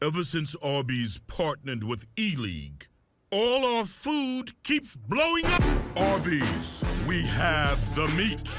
Ever since Arby's partnered with E-League, all our food keeps blowing up. Arby's, we have the meat.